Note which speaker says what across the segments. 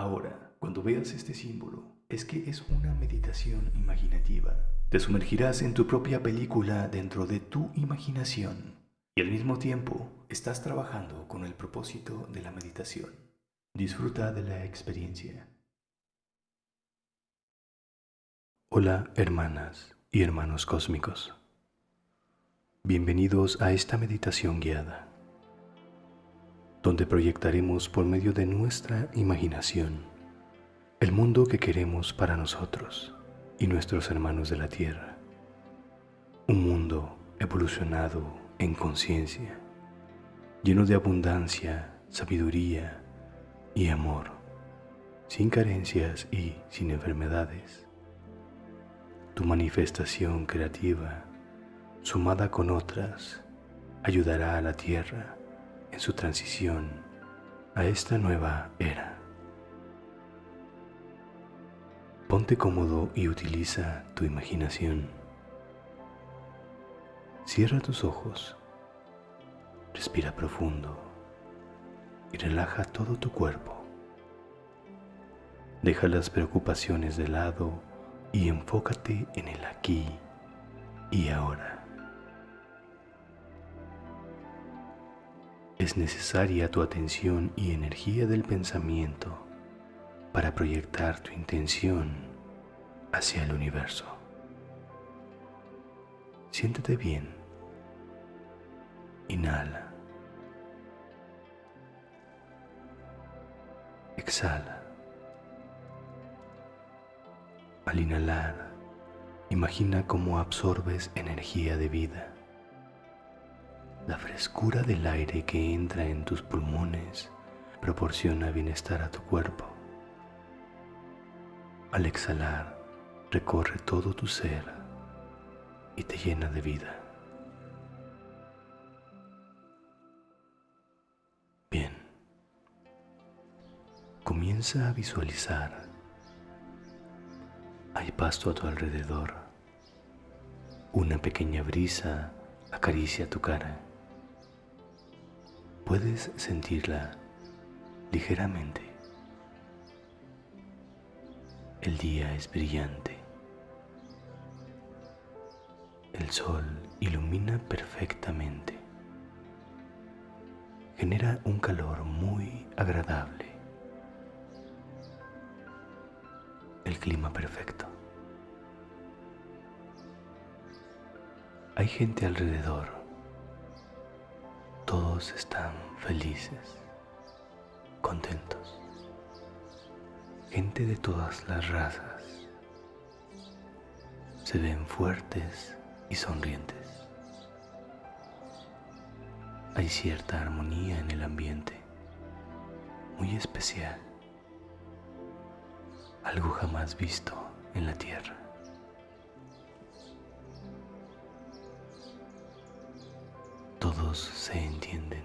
Speaker 1: Ahora, cuando veas este símbolo, es que es una meditación imaginativa. Te sumergirás en tu propia película dentro de tu imaginación y al mismo tiempo estás trabajando con el propósito de la meditación. Disfruta de la experiencia. Hola hermanas y hermanos cósmicos. Bienvenidos a esta meditación guiada, donde proyectaremos por medio de nuestra imaginación el mundo que queremos para nosotros y nuestros hermanos de la Tierra. Un mundo evolucionado en conciencia, lleno de abundancia, sabiduría y amor, sin carencias y sin enfermedades tu manifestación creativa, sumada con otras, ayudará a la Tierra su transición a esta nueva era. Ponte cómodo y utiliza tu imaginación. Cierra tus ojos, respira profundo y relaja todo tu cuerpo. Deja las preocupaciones de lado y enfócate en el aquí y ahora. Es necesaria tu atención y energía del pensamiento para proyectar tu intención hacia el universo. Siéntete bien. Inhala. Exhala. Al inhalar, imagina cómo absorbes energía de vida. La frescura del aire que entra en tus pulmones proporciona bienestar a tu cuerpo. Al exhalar, recorre todo tu ser y te llena de vida. Bien, comienza a visualizar hay pasto a tu alrededor. Una pequeña brisa acaricia tu cara. Puedes sentirla ligeramente. El día es brillante. El sol ilumina perfectamente. Genera un calor muy agradable. el clima perfecto. Hay gente alrededor. Están felices, contentos. Gente de todas las razas. Se ven fuertes y sonrientes. Hay cierta armonía en el ambiente, muy especial algo jamás visto en la tierra. Se entienden.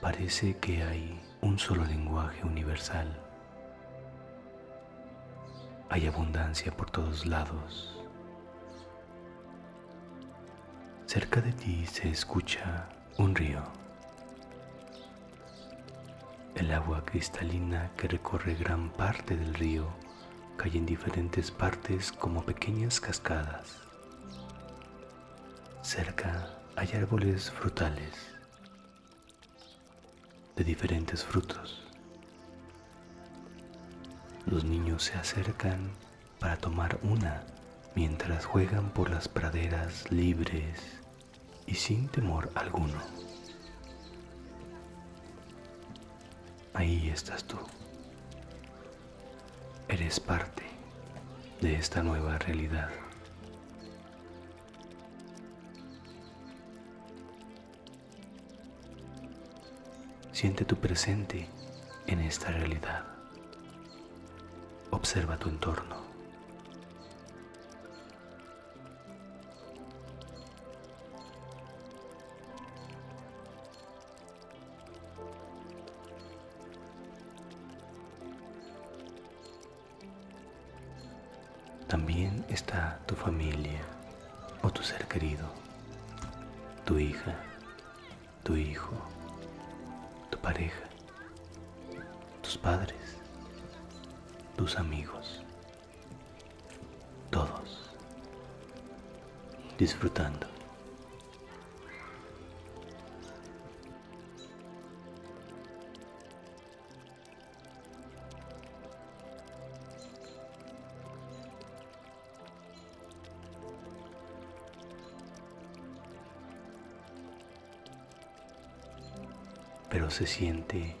Speaker 1: Parece que hay un solo lenguaje universal. Hay abundancia por todos lados. Cerca de ti se escucha un río el agua cristalina que recorre gran parte del río cae en diferentes partes como pequeñas cascadas. Cerca hay árboles frutales de diferentes frutos. Los niños se acercan para tomar una mientras juegan por las praderas libres y sin temor alguno. Ahí estás tú. Eres parte de esta nueva realidad. Siente tu presente en esta realidad. Observa tu entorno. También está tu familia o tu ser querido, tu hija, tu hijo, pareja, tus padres, tus amigos, todos disfrutando. Se siente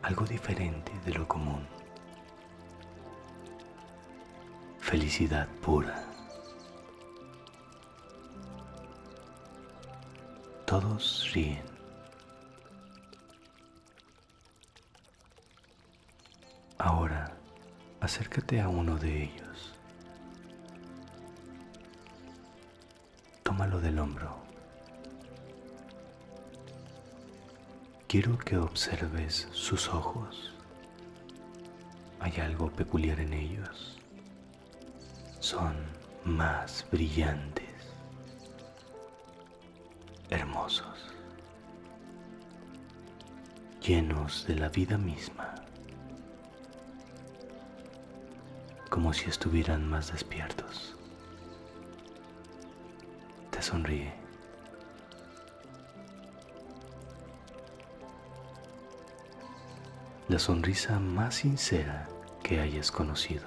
Speaker 1: algo diferente de lo común. Felicidad pura. Todos ríen. Ahora acércate a uno de ellos. Tómalo del hombro. Quiero que observes sus ojos. Hay algo peculiar en ellos. Son más brillantes, hermosos, llenos de la vida misma, como si estuvieran más despiertos. Te sonríe. La sonrisa más sincera que hayas conocido.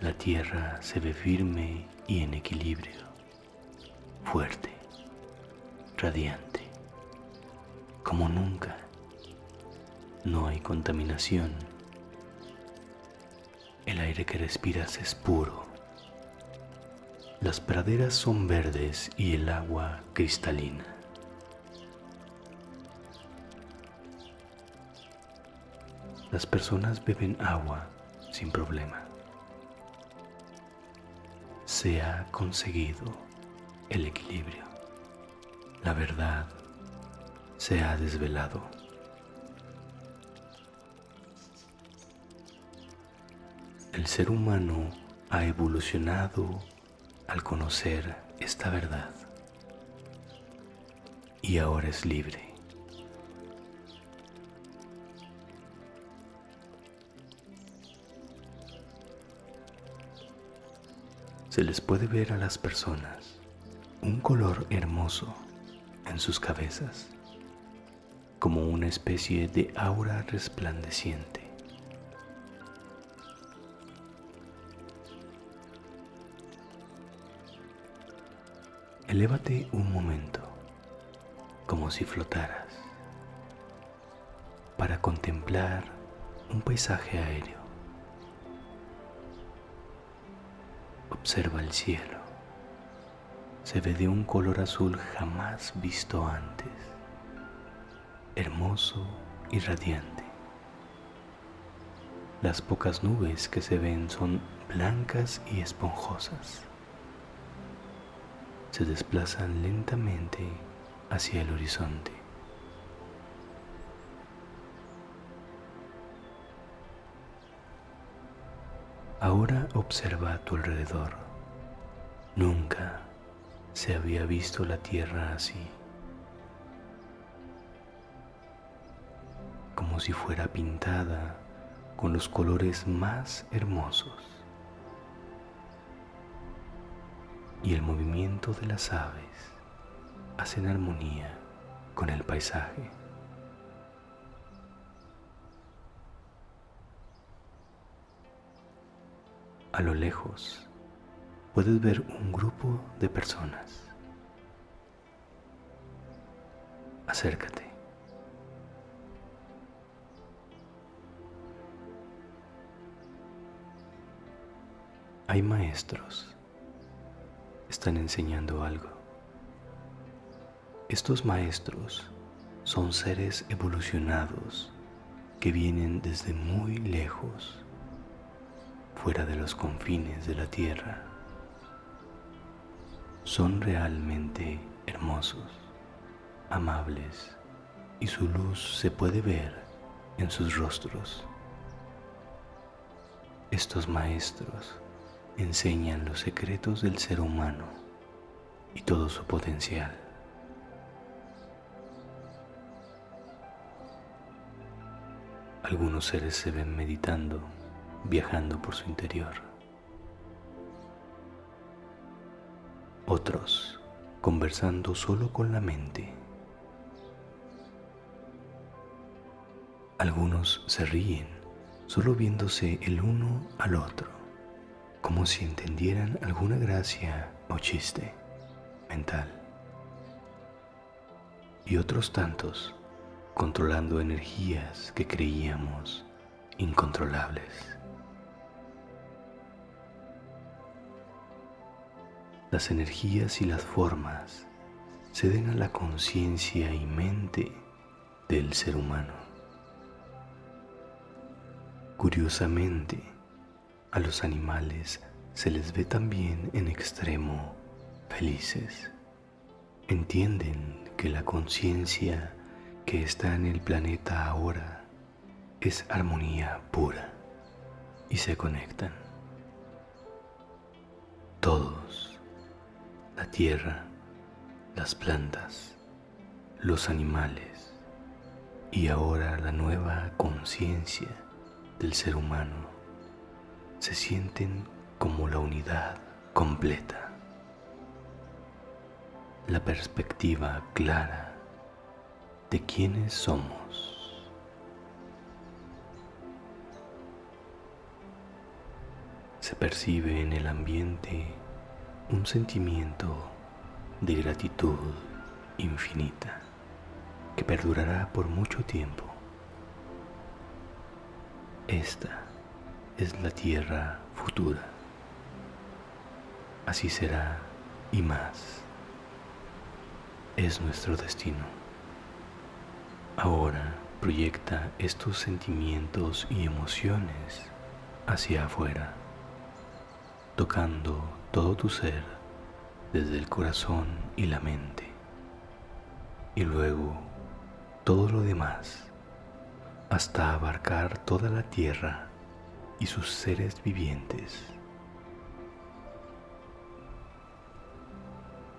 Speaker 1: La tierra se ve firme y en equilibrio, fuerte, radiante, como nunca no hay contaminación. El aire que respiras es puro. Las praderas son verdes y el agua cristalina. Las personas beben agua sin problema. Se ha conseguido el equilibrio. La verdad se ha desvelado. El ser humano ha evolucionado al conocer esta verdad y ahora es libre. Se les puede ver a las personas un color hermoso en sus cabezas, como una especie de aura resplandeciente. Elévate un momento, como si flotaras, para contemplar un paisaje aéreo. Observa el cielo. Se ve de un color azul jamás visto antes, hermoso y radiante. Las pocas nubes que se ven son blancas y esponjosas se desplazan lentamente hacia el horizonte. Ahora observa a tu alrededor. Nunca se había visto la tierra así, como si fuera pintada con los colores más hermosos. Y el movimiento de las aves hacen armonía con el paisaje. A lo lejos puedes ver un grupo de personas. Acércate. Hay maestros están enseñando algo. Estos maestros son seres evolucionados que vienen desde muy lejos, fuera de los confines de la tierra. Son realmente hermosos, amables y su luz se puede ver en sus rostros. Estos maestros enseñan los secretos del ser humano y todo su potencial. Algunos seres se ven meditando, viajando por su interior. Otros conversando solo con la mente. Algunos se ríen solo viéndose el uno al otro, como si entendieran alguna gracia o chiste mental. Y otros tantos controlando energías que creíamos incontrolables. Las energías y las formas ceden a la conciencia y mente del ser humano. Curiosamente, a los animales se les ve también en extremo felices. Entienden que la conciencia que está en el planeta ahora es armonía pura y se conectan. Todos, la tierra, las plantas, los animales y ahora la nueva conciencia del ser humano se sienten como la unidad completa. La perspectiva clara de quiénes somos. Se percibe en el ambiente un sentimiento de gratitud infinita que perdurará por mucho tiempo. Esta es la tierra futura. Así será y más. Es nuestro destino. Ahora proyecta estos sentimientos y emociones hacia afuera, tocando todo tu ser desde el corazón y la mente, y luego todo lo demás hasta abarcar toda la tierra y sus seres vivientes.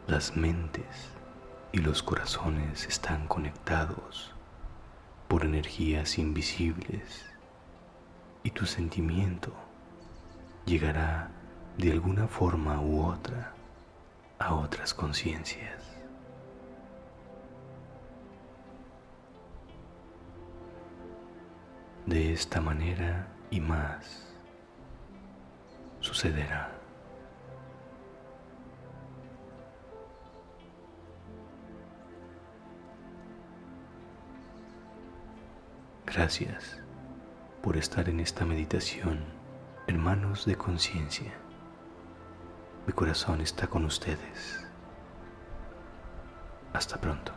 Speaker 1: Las mentes y los corazones están conectados por energías invisibles y tu sentimiento llegará de alguna forma u otra a otras conciencias. De esta manera y más sucederá. Gracias por estar en esta meditación, hermanos de conciencia. Mi corazón está con ustedes. Hasta pronto.